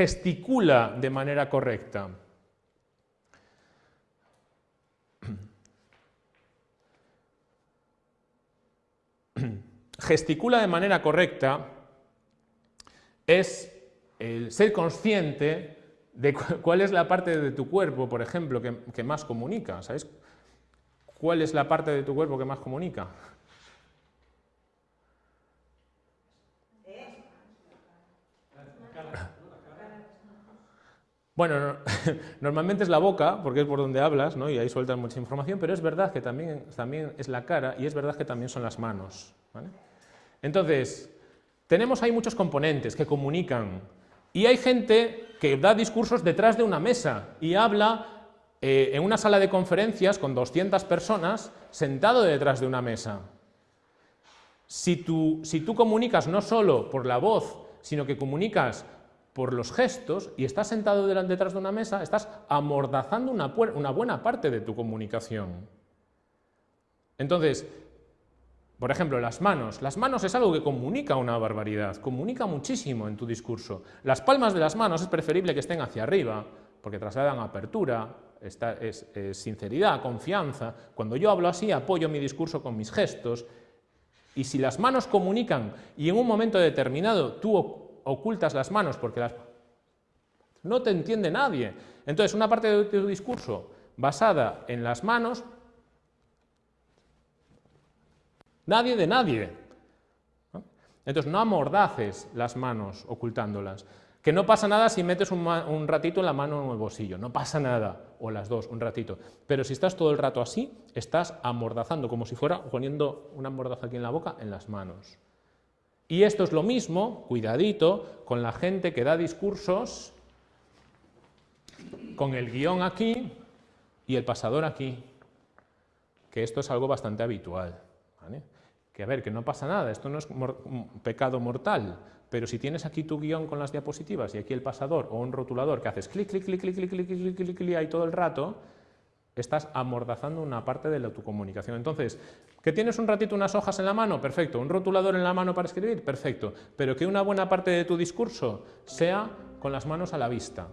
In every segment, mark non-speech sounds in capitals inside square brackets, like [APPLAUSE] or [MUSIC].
gesticula de manera correcta. Gesticula de manera correcta es el ser consciente de cuál es la parte de tu cuerpo, por ejemplo, que, más comunica. ¿Sabes cuál es la parte de tu cuerpo que más comunica? Bueno, [LAUGHS] normalmente es la boca, porque es por donde hablas, ¿no? y ahí sueltas mucha información, pero es verdad que también, también es la cara y es verdad que también son las manos. Entonces, tenemos ahí muchos componentes que comunican y hay gente que da discursos detrás de una mesa y habla eh, en una sala de conferencias con 200 personas sentado detrás de una mesa. Si tú, si tú comunicas no solo por la voz, sino que comunicas por los gestos y estás sentado detrás de una mesa, estás amordazando una, una buena parte de tu comunicación. Entonces, por ejemplo, las manos. Las manos es algo que comunica una barbaridad, comunica muchísimo en tu discurso. Las palmas de las manos es preferible que estén hacia arriba, porque trasladan apertura, es, sinceridad, confianza. Cuando yo hablo así, apoyo mi discurso con mis gestos. Y si las manos comunican y en un momento determinado tú ocultas las manos porque las... no te entiende nadie. Entonces, una parte de tu discurso basada en las manos Nadie de nadie. Entonces, no amordaces las manos ocultándolas. Que no pasa nada si metes un, ratito la mano en el bolsillo, no pasa nada, o las dos, un ratito. Pero si estás todo el rato así, estás amordazando, como si fuera poniendo una mordaza aquí en la boca, en las manos. Y esto es lo mismo, cuidadito, con la gente que da discursos con el guion aquí y el pasador aquí, que esto es algo bastante habitual. Que a ver, que no pasa nada, esto no es un pecado mortal, pero si tienes aquí tu guion con las diapositivas y aquí el pasador o un rotulador que haces clic, clic, clic, clic, clic, clic, clic, clic, clic, ahí todo el rato, estás amordazando una parte de la, tu comunicación. Entonces, ¿que tienes un ratito unas hojas en la mano? Perfecto. ¿Un rotulador en la mano para escribir? Perfecto. Pero que una buena parte de tu discurso sea con las manos a la vista.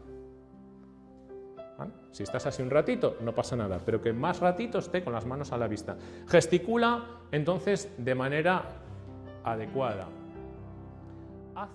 Si estás así un ratito, no pasa nada, pero que más ratito esté con las manos a la vista. Gesticula, entonces, de manera adecuada. Haz